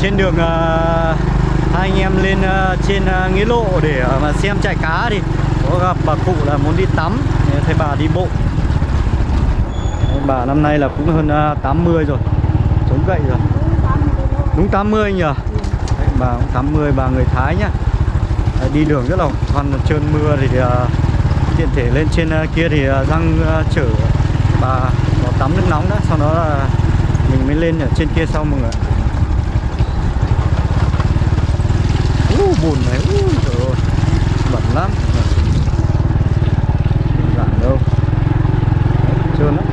trên đường uh, hai anh em lên uh, trên uh, nghĩa lộ để uh, mà xem chạy cá thì có gặp bà cụ là muốn đi tắm. Thấy bà đi bộ. Bà năm nay là cũng hơn uh, 80 rồi. Chống gậy rồi. Đúng 80 nhỉ? Đấy, bà cũng 80 bà người Thái nhá. Đấy, đi đường rất là khoăn trơn mưa thì uh, tiện thể lên trên uh, kia thì uh, răng uh, chở bà vào tắm nước nóng đó sau đó là mình mới lên ở trên kia sau mọi người ạ. uh, bùn này Úi trời ơi bẩn lắm. Không giản đâu. Đấy, trơn lắm.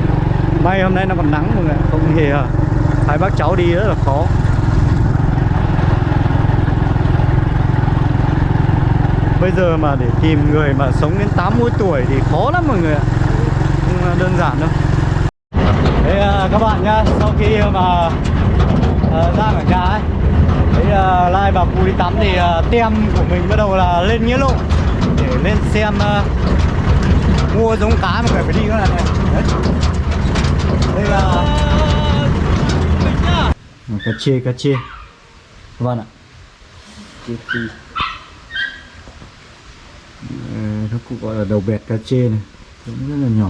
May hôm nay nó còn nắng mọi người không hề à. hai bác cháu đi rất là khó. Bây giờ mà để tìm người mà sống đến 80 tuổi thì khó lắm mọi người ạ không à, đơn giản đâu. Đấy à, các bạn nhá, sau khi mà à, ra khỏi nhà ấy À, Lai bà cụ đi tắm thì à, tem của mình bắt đầu là lên nghĩa lộ Để lên xem à, mua giống cá mà phải đi các bạn này. Đây là À, cá chê, cá chê bạn ạ Chê Ờ, Nó cũng gọi là đầu bẹt cá chê này Cũng rất là nhỏ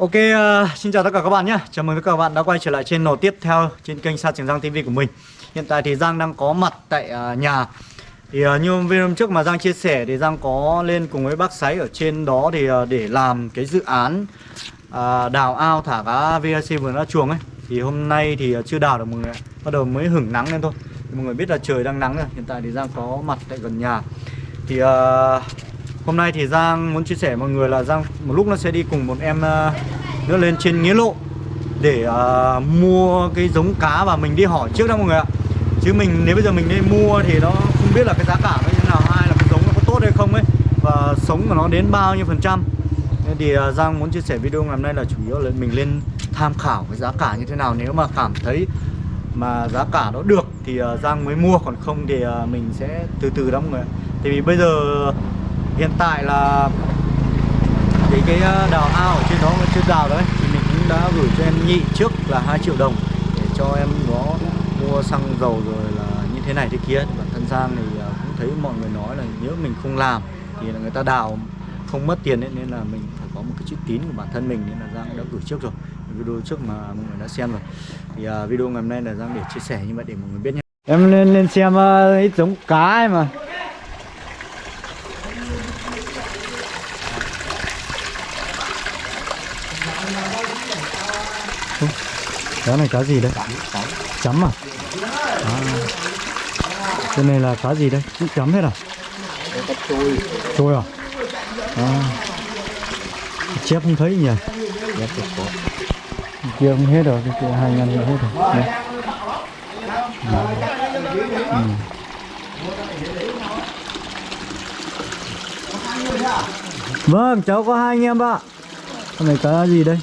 Ok, uh, xin chào tất cả các bạn nhé. Chào mừng tất cả các bạn đã quay trở lại trên nổ tiếp theo trên kênh Sa Trường Giang TV của mình. Hiện tại thì Giang đang có mặt tại uh, nhà. Thì uh, như video hôm trước mà Giang chia sẻ thì Giang có lên cùng với bác Sáy ở trên đó thì uh, để làm cái dự án uh, đào ao thả cá VAC vườn ra chuồng ấy. Thì hôm nay thì uh, chưa đào được mọi người Bắt đầu mới hửng nắng lên thôi. Thì Mọi người biết là trời đang nắng rồi. Hiện tại thì Giang có mặt tại gần nhà. Thì uh, Hôm nay thì Giang muốn chia sẻ với mọi người là Giang một lúc nó sẽ đi cùng một em ờ, nữa lên trên Nghĩa Lộ để uh, mua cái giống cá và mình đi hỏi trước đó mọi người ạ. Chứ mình nếu bây giờ mình đi mua thì nó không biết là cái giá cả nó như thế nào, hay là cái giống nó có tốt hay không ấy và sống của nó đến bao nhiêu phần trăm. Nên thì uh, Giang muốn chia sẻ video ngày hôm nay là chủ yếu là mình lên tham khảo cái giá cả như thế nào nếu mà cảm thấy mà giá cả nó được thì uh, Giang mới mua còn không thì uh, mình sẽ từ từ đó mọi người ạ. Tại vì bây giờ hiện tại là cái cái ờ, đào ao ở trên đó vẫn chưa đào đấy thì mình cũng đã gửi cho em nhị trước là 2 triệu đồng để cho em nó mua xăng dầu rồi là như thế này thế kia bản thân Giang thì ờ, cũng thấy mọi người nói là nếu mình không làm thì là người ta đào không mất tiền ấy nên là mình phải có một cái chữ tín của bản thân mình nên là Giang đã gửi trước rồi. Video trước mà mọi người đã xem rồi. Thì uh, video ngày hôm nay là Giang để chia sẻ như vậy để mọi người biết nhé. Em lên lên xem uh, ít giống cá ấy mà. Cá này cá gì đây? Chấm à? à. Cái này là cá gì đây? Cũng chấm hết à? trôi à? à. Chép không thấy nhỉ? Dạ, Kia không hết rồi, cái kia hai ngàn hết rồi. Đây. Ừ. Vâng, cháu có hai anh em ạ. Con này cá gì đây?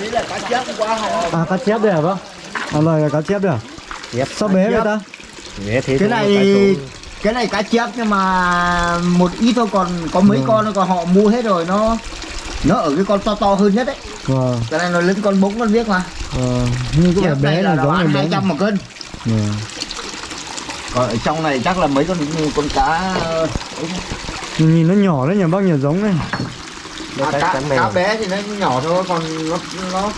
Đấy là cá chép hôm qua họ À cá chép đây hả bác? À lời là cá chép đây à? chép Sao bé vậy ta? Bé thế cái này cái này cá chép nhưng mà một ít thôi còn có mấy Ừ. con nữa còn họ mua hết rồi nó nó ở cái con to to hơn nhất đấy Vâng, cái này nó lớn con bốn con biết mà vâng. Nhưng chép bé này là bé. hai trăm một cân Vâng. còn ở trong này chắc là mấy con con cá ờ, Nhìn nó nhỏ đấy nhỉ bác nhỉ giống này. À, cá, cá bé thì nó nhỏ thôi còn nó nó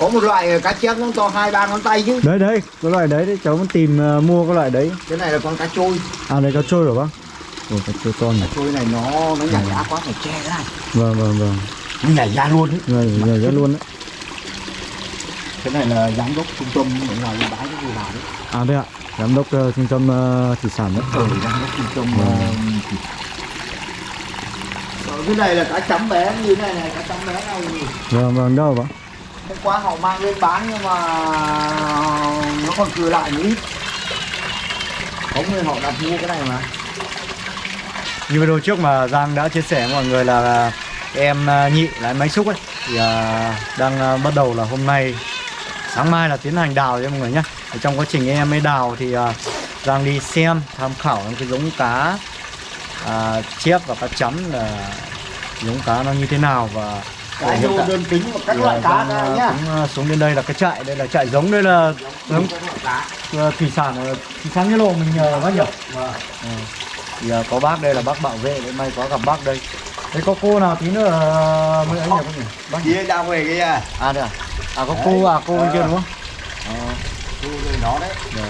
có một loại cá chép nó to hai ba ngón tay chứ Đấy đấy, cái loại đấy đấy, cháu muốn tìm ờ, mua cái loại đấy. cái này là con cá trôi À đây cá trôi rồi bác. Ồ cá trôi to nhỉ. trôi này nó nó nhảy ra quá phải che cái này Vâng vâng vâng. nó nhảy ra luôn đấy Rồi rồi rất luôn đấy. cái này là giám đốc trung tâm ngoài bán cái gì vào đấy À đây ạ, giám đốc ờ, trung tâm ờ, thủy sản đấy. ừ giám đốc trung tâm Rồi, cái này là cá chấm bé như thế này này cá chấm bé này Vâng vâng đâu bác? hôm qua họ mang lên bán nhưng mà nó còn thừa lại một ít có người họ đặt mua cái này mà. Như video trước mà Giang đã chia sẻ với mọi người là em ờ, nhị lái máy xúc ấy thì à, đang à, bắt đầu là hôm nay sáng mai là tiến hành đào nha mọi người nhé ở trong quá trình em ấy đào thì à, Giang đi xem tham khảo những cái giống cá à, chép và cá chấm là giống cá nó như thế nào và Cá hiện tại đơn tính và các loại à, cá ra à, nhá. cũng à, xuống đến đây là cái trại đây là trại giống đây là giống thủy sản thị xã Nghĩa Lộ mình nhờ bác nhỉ? Vâng. Ừ. thì à, có bác đây là bác bảo vệ hôm nay có gặp bác đây. Thế có cô nào tí nữa mới ấy nhỉ bác nhỉ? Bác? Kia đang về kia. À đây à? À có cô à cô bên kia đúng không? Ờ, Thu rồi nó đấy. Rồi.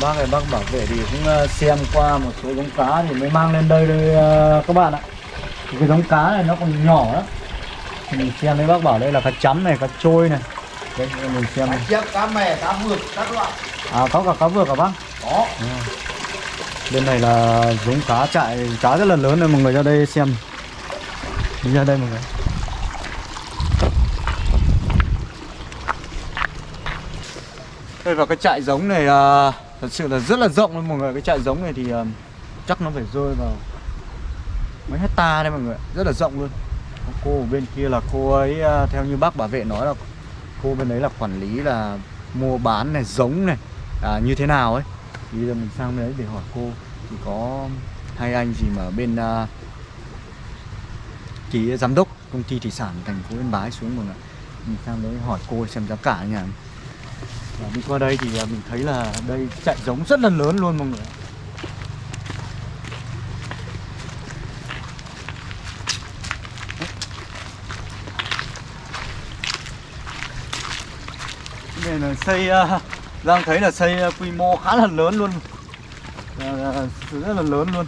bác này bác bảo vệ thì cũng xem qua một số giống cá thì mới mang lên đây đây các bạn ạ thì cái giống cá này nó còn nhỏ lắm. Thì mình xem đấy bác bảo đây là cá chấm này cá trôi này. Đây mình xem Cá chép, cá mè, cá vượt, các loại. À có cả cá vược cả bác? Có. Bên này là giống cá trại cá rất là lớn này mọi người ra đây xem. Đi ra đây mọi người. Đây vào cái trại giống này à, thật sự là rất là rộng luôn mọi người. Cái trại giống này thì à, chắc nó phải rơi vào mấy hecta đây mọi người rất là rộng luôn. Cô ở bên kia là cô ấy à, theo như bác bảo vệ nói là cô bên đấy là quản lý là mua bán này giống này à, như thế nào ấy. Thì bây giờ mình sang bên đấy để hỏi cô. Thì có hai anh gì mà bên uh, ký giám đốc công ty thủy sản thành phố Yên Bái xuống mọi người mình sang đấy hỏi cô xem giá cả nhà và đi qua đây thì à, mình thấy là đây chạy giống rất là lớn luôn mọi người Đây là xây đang Giang thấy là xây à, quy mô khá là lớn luôn. Là- là rất là lớn luôn.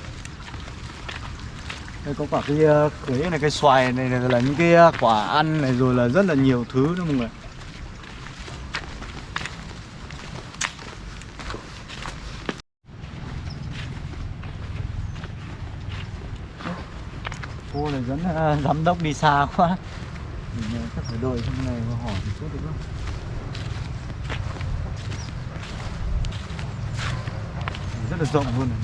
Đây có quả cái à, cưới này cái xoài này, này là những cái quả ăn này rồi là rất là nhiều thứ nữa mọi người cô này dẫn giám đốc đi xa quá. Mình chắc phải đợi trong này và hỏi một chút được không? Rất là rộng luôn này.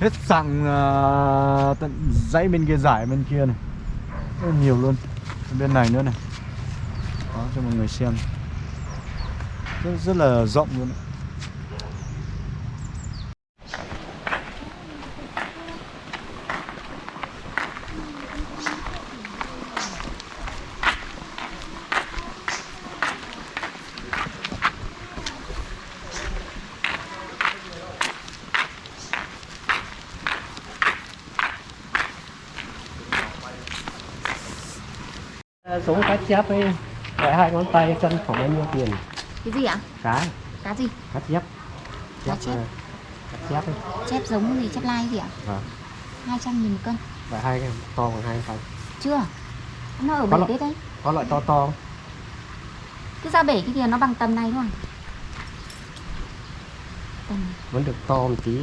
hết sàng uh, à, tận dãy bên kia giải bên kia này rất là nhiều luôn bên này nữa này đó cho mọi người xem rất, rất là rộng luôn đấy. Giống cá chép ấy Phải hai ngón tay cân khoảng bao nhiêu tiền Cái gì ạ? Cá Cá gì? Cá chép Cá chép. ờ, Cá chép ấy Chép giống gì? Chép lai gì ạ? Vâng 200 nghìn một cân Phải hai cái to bằng hai tay Chưa Nó ở Có bể đấy đấy Có loại to to? Cứ ra bể cái kia nó bằng tầm này thôi Tầm Vẫn được to một tí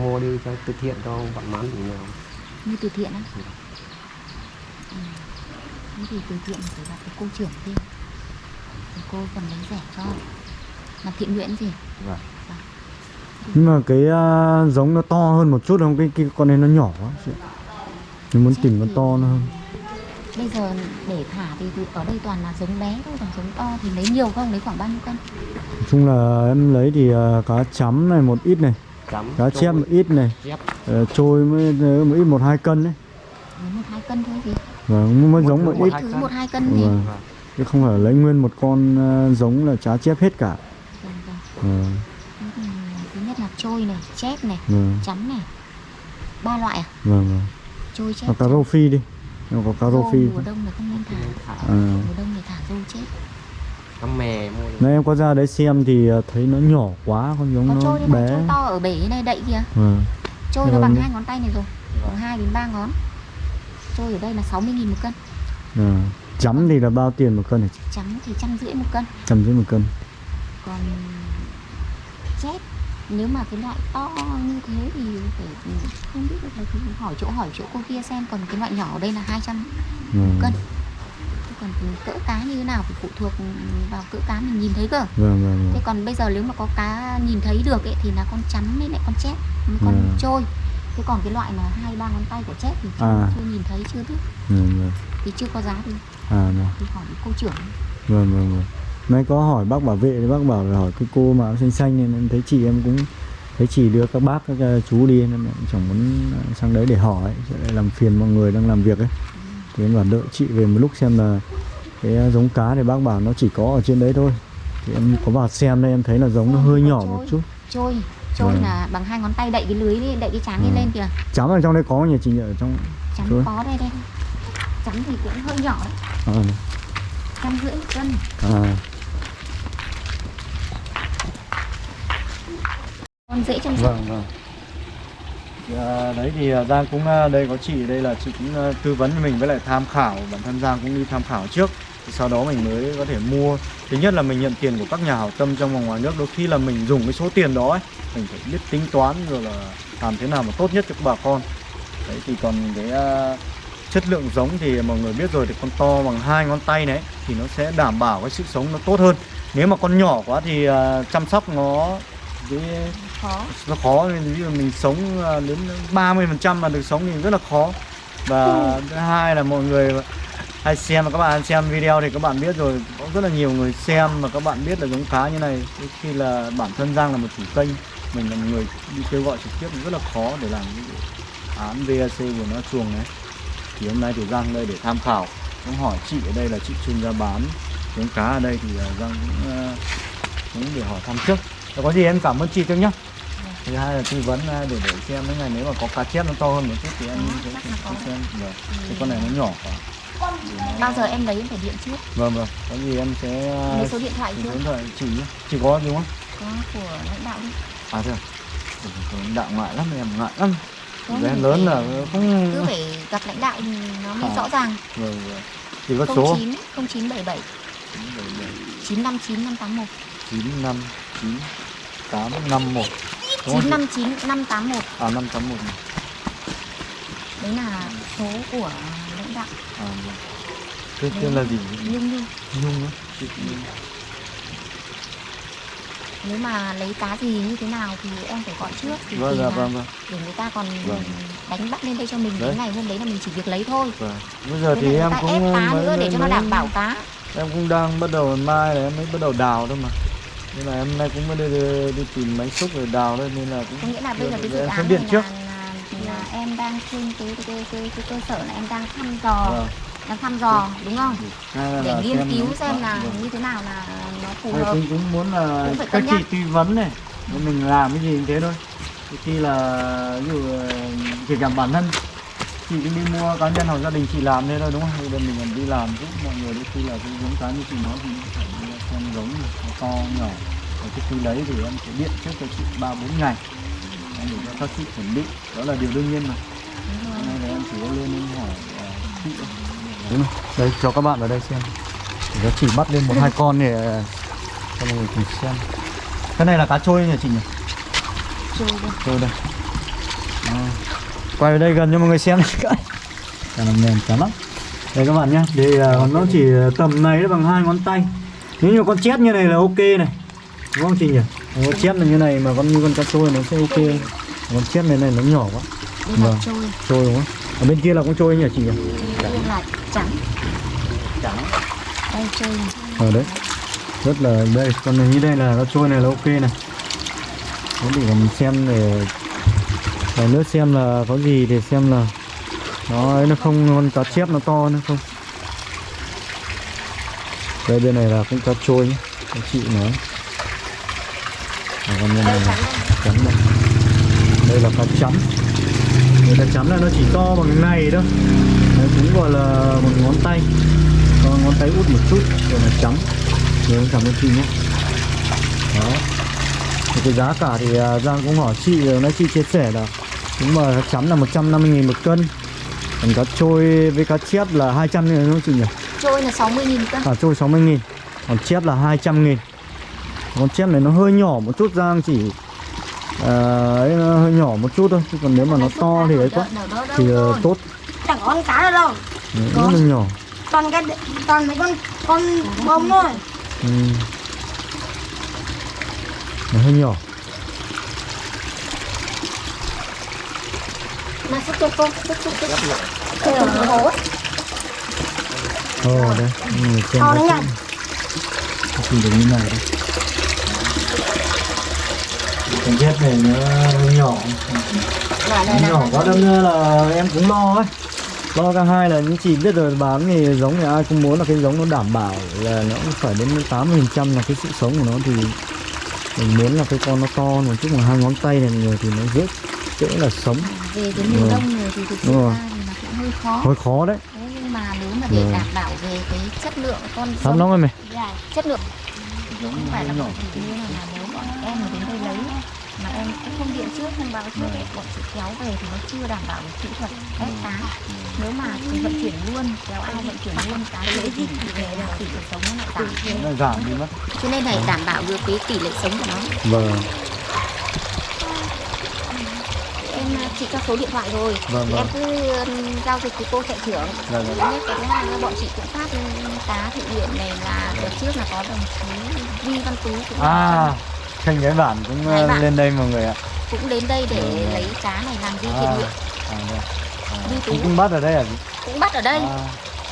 mua đi cho từ thiện cho bạn mán thì nhiều như từ thiện á ừ. Thế thì từ thiện phải gặp cái cô trưởng kia. Thì cô còn lấy rẻ cho. Làm thiện nguyện gì? Vâng. Nhưng mà cái uh, giống nó to hơn một chút không? Cái, cái con này nó nhỏ quá chị. mình muốn tìm con to nó hơn. Bây giờ để thả thì ở đây toàn là giống bé thôi Còn giống to thì lấy nhiều không? Lấy khoảng bao nhiêu cân? nói chung là em lấy thì uh, cá chấm này một ít này. Chấm cá chép một ít này. Chép. Uh, trôi mới một ít một hai cân đấy Lấy một hai cân và mới giống một ít cân. một hai cân thì Vâng. chứ không phải lấy nguyên một con uh, giống là cá chép hết cả Vâng, vâng. Vâng, Thế Thứ nhất là trôi này, chép này, vâng, chấm này ba loại à? vâng, vâng. Trôi chép Có cá rô phi đi Nó có cá rô phi mùa đông là không nên thả à. Mùa đông thì thả rô chết Cá mè mua. Nãy em có ra đấy xem thì uh, thấy nó nhỏ quá con giống Có nó trôi bé trôi to ở bể này đậy kìa Vâng. Trôi nó Vâng. bằng hai ngón tay này rồi Bằng hai đến ba ngón Trôi ở đây là 60 nghìn một cân À. Chấm thì là bao tiền một cân hả chị? Chấm thì trăm rưỡi một cân Trăm rưỡi một cân Còn chép nếu mà cái loại to như thế thì phải không biết được là thì hỏi chỗ hỏi chỗ cô kia xem còn cái loại nhỏ ở đây là 200 Vâng, cân Thế còn cỡ cá như thế nào phải phụ thuộc vào cỡ cá mình nhìn thấy cơ vâng, vâng, Thế vâng. còn bây giờ nếu mà có cá nhìn thấy được ấy, thì là con chấm với lại con chép con Ừ. trôi thế còn cái loại mà hai ba ngón tay của chết thì chưa, À. chưa nhìn thấy chưa biết. Vâng vâng thì chưa có giá thì à vâng thì hỏi cô trưởng. Vâng vâng vâng mấy có hỏi bác bảo vệ thì bác bảo là hỏi cái cô mà xanh xanh nên em thấy chị em cũng thấy chị đưa các bác các chú đi nên em chẳng muốn ờ, sang đấy để hỏi sẽ lại làm phiền mọi người đang làm việc ấy. Thì em bảo đợi chị về một lúc xem là cái ờ, giống cá thì bác bảo nó chỉ có ở trên đấy thôi. Thì em có vào xem đây em thấy là giống nó hơi nhỏ một chút. Trôi Vâng. là bằng hai ngón tay đậy cái lưới đi, đậy cái tráng Vâng. lên kìa. Chấm ở trong đây có nhỉ chị nhỉ? Ở trong Trôi. có đây đây. Chắn thì cũng hơi nhỏ. Đấy à, trăm rưỡi một cân. À, con dễ chăm sóc vâng vâng. À, đấy thì à, Giang cũng à, đây có chị đây là chị cũng à, tư vấn cho mình với lại tham khảo bản thân Giang cũng đi tham khảo trước thì sau đó mình mới có thể mua. Thứ nhất là mình nhận tiền của các nhà hảo tâm trong và ngoài nước. Đôi khi là mình dùng cái số tiền đó ấy, mình phải biết tính toán rồi là làm thế nào mà tốt nhất cho bà con. Đấy thì còn cái à, chất lượng giống thì mọi người biết rồi thì con to bằng hai ngón tay đấy thì nó sẽ đảm bảo cái sự sống nó tốt hơn. Nếu mà con nhỏ quá thì à, chăm sóc nó cái khó. Nó khó nên ví dụ mình sống à, đến 30 phần trăm mà được sống thì rất là khó. Và thứ hai là mọi người hay xem các bạn xem video thì các bạn biết rồi. Có rất là nhiều người xem mà các bạn biết là giống cá như này. Khi là bản thân Giang là một chủ kênh, mình là một người đi kêu gọi trực tiếp thì rất là khó để làm cái án VAC của nó chuồng đấy thì hôm nay thì Giang đây để tham khảo. Cũng hỏi chị ở đây là chị chuyên gia bán giống cá ở đây thì à, Giang cũng à, cũng để hỏi thăm trước. Có gì em cảm ơn chị trước nhá thứ hai là tư vấn à, để để xem mấy ngày nếu mà có cá chép nó to hơn một chút thì ờ, em vâng, ừ, sẽ xem. được cái con này nó nhỏ quá. Bao giờ em lấy em phải điện trước? Vâng vâng. Có gì em sẽ à, lấy số điện thoại trước. số chỉ chỉ có đúng không? Có của lãnh đạo đi. À thế à? lãnh đạo ngại lắm em ngại lắm. Bé lớn là không cứ phải gặp lãnh đạo thì nó mới à. rõ ràng. Vâng vâng. Chỉ có số một. Chín năm chín tám năm một. 959 581 à năm tám một đấy là số của lãnh đạo. À vâng. Tên tên là gì? Nhưng nhưng nhung á? Nhung nếu mà lấy cá gì như thế nào thì em phải gọi trước thì vâng dạ vâng vâng. để người ta còn Vâng. đánh bắt lên đây cho mình. Đấy. cái ngày hôm đấy là mình chỉ việc lấy thôi. Vâng. Bây giờ Với thì em cũng ép cá mới- nữa để cho nó đảm bảo cá. Em cũng đang bắt đầu mai là em mới bắt đầu đào thôi mà nên là em nay cũng mới đi, đi, đi tìm máy xúc rồi đào thôi nên là cũng có nghĩa là bây giờ cái dự em án điện trước là, là, là em đang trên cái cái, cái, cái, cái cơ sở là em đang thăm dò vâng. đang thăm dò đúng không? Là để nghiên cứu xem là vâng. như thế nào là nó phù hợp. cũng, cũng muốn là Cũng các chị tư vấn này mình làm cái gì cũng thế thôi. Khi là ví dụ ờ, kể cả bản thân chị cũng đi mua cá nhân hoặc gia đình chị làm thế thôi đúng không? Bây giờ mình còn đi làm giúp mọi người đôi khi là cái giống cá như chị nói thì giống này, nó to nhỏ. Rồi trước khi lấy thì em sẽ điện trước cho chị ba bốn ngày. Em để cho các chị chuẩn bị. Đó là điều đương nhiên mà. Hôm nay là em chỉ có lên em hỏi ờ, chị thôi. Đúng rồi. đây cho các bạn ở đây xem. Để cho chị bắt lên một hai con để ờ, cho mọi người cùng xem. Cái này là cá trôi nhỉ chị nhỉ? Trôi đây. Trôi đây. Đó. quay ở đây gần cho mọi người xem. Cái cá nó mềm chán lắm đây các bạn nhé thì ờ, nó chỉ tầm này bằng hai ngón tay nếu như con chét như này là ok này. Đúng không chị nhỉ? Con chét là như này mà con như con cá trôi nó sẽ ok. Con chét này này nó nhỏ quá. Vâng. trôi. Trôi đúng không? Ở bên kia là con trôi nhỉ chị nhỉ? Đây là trắng. Đây trôi. Ở đấy. Rất là đây con này như đây là nó trôi này là ok này. Thế thì còn xem để để nữa xem là có gì để xem là nó ấy nó không con cá chép nó to nữa không đây, bên này là cũng cá trôi nhé các chị nói. Và còn bên này là chấm đây. Đây là cá chấm. Đây cá chấm là nó chỉ to bằng này thôi. Nó cũng gọi là một ngón tay. Còn ngón tay út một chút, rồi là chấm. Rồi cảm ơn chị nhé đó. Thì cái giá cả thì à, Giang cũng hỏi chị rồi nãy chị chia sẻ là đúng mà cá chấm là 150.000 một cân. Còn cá trôi với cá chép là 200 nghìn đúng không chị nhỉ? Trôi là 60 nghìn cân. À trôi 60 nghìn còn chép là 200 nghìn. Con chép này nó hơi nhỏ một chút Giang chỉ à, ấy, nó hơi nhỏ một chút thôi chứ còn nếu mà nó to thì ấy quá thì ờ, tốt. Chẳng có con cá đâu Đấy, là nhỏ. toàn cái toàn mấy con con bông thôi. Ừ. Nó hơi nhỏ. Mà xúc cho xúc xúc xúc đây là hố Ồ đây, người xem to đấy nhỉ chỉ được như này đây. Cái ghép này nó nhỏ, nó nhỏ quá đâm ra là em cũng lo ấy. Lo cả hai là những chị biết rồi bán thì giống thì ai cũng muốn là cái giống nó đảm bảo là nó cũng phải đến 80% là cái sự sống của nó thì mình muốn là cái con nó to một chút mà hai ngón tay này người thì nó rất dễ là sống. Về cái miền đông này thì thực ra thì nó cũng hơi khó. Hơi khó đấy Mà để Ừ. đảm bảo về cái chất lượng con lắm giống lắm rồi mày Dạ, chất lượng. Không phải là bọn chị như là, là nếu bọn em mà đến đây lấy. Mà em cũng không điện trước thông báo trước ấy, bọn chị kéo về thì nó chưa đảm bảo được kỹ thuật. Ép cá nếu mà chị vận chuyển luôn kéo ao vận chuyển luôn cá dễ thì về là tỷ lệ sống nó lại giảm. Nó giảm đi mất. Cho nên này đảm bảo được cái tỷ lệ sống của nó. Vâng chị cho số điện thoại rồi Vâng, thì vâng. em cứ giao dịch với cô chạy trưởng Vâng, thứ vâng. nhất cái thứ hai là bọn chị cũng phát cá thị điện này là đợt trước là có đồng chí Vi Văn Tú cũng à kênh cái bản cũng ờ, bản. lên đây mọi người ạ cũng đến đây để Vâng. lấy cá này làm vi à, thiện nguyện à. À, Tú. cũng, bắt ở đây à cũng bắt ở đây à,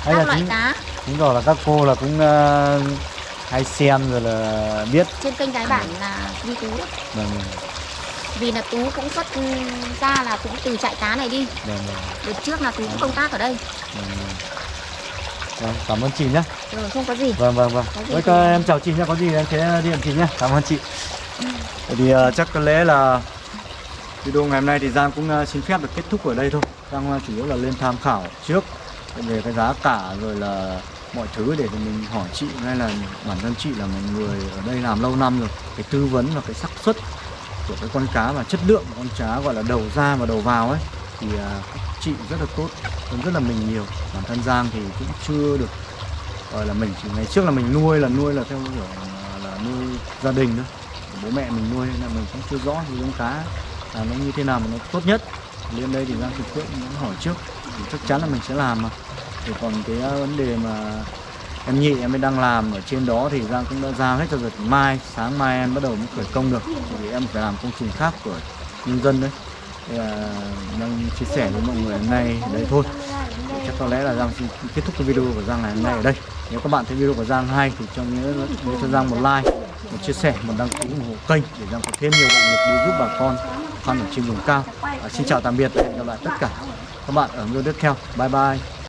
các là loại chính, cá chính rồi là các cô là cũng ờ, hay xem rồi là biết trên kênh cái bản là Vi Tú đấy. vâng vâng vì là Tú cũng xuất ra là cũng từ trại cá này đi. Vâng vâng, đợt trước là Tú cũng công tác ở đây. Vâng, cảm ơn chị nhé rồi không có gì. Vâng vâng vâng. Với thì- em chào chị nhé có gì em sẽ điện chị nhé cảm ơn chị. Vậy thì ờ, chắc có lẽ là video ngày hôm nay thì Giang cũng ờ, xin phép được kết thúc ở đây thôi. Giang ờ, chủ yếu là lên tham khảo trước về cái giá cả rồi là mọi thứ để mình hỏi chị hay là bản thân chị là một người ở đây làm lâu năm rồi. Cái tư vấn và cái xác suất của cái con cá và chất lượng của con cá gọi là đầu ra và đầu vào ấy thì các chị rất là tốt hơn rất là mình nhiều. Bản thân Giang thì cũng chưa được gọi là mình chỉ ngày trước là mình nuôi là nuôi là theo kiểu là, là nuôi gia đình thôi. Bố mẹ mình nuôi nên là mình cũng chưa rõ thì con cá là nó như thế nào mà nó tốt nhất. Lên đây thì Giang trực tiếp muốn hỏi trước thì chắc chắn là mình sẽ làm mà. Thì còn cái à, vấn đề mà em nhị em mới đang làm ở trên đó thì Giang cũng đã giao hết cho rồi. Mai sáng mai em bắt đầu mới khởi công được. Vì em phải làm công trình khác của nhân dân đấy. Thì là đang chia sẻ với mọi người hôm nay đấy thôi. Thì chắc có lẽ là Giang xin kết thúc cái video của Giang ngày hôm nay ở đây. Nếu các bạn thấy video của Giang hay thì cho nhớ nhớ cho Giang một like một chia sẻ một đăng ký ủng hộ kênh để Giang có thêm nhiều động lực đi giúp bà con khăn ở trên vùng cao. À, xin chào tạm biệt và hẹn gặp lại tất cả các bạn ở video tiếp theo. Bye bye.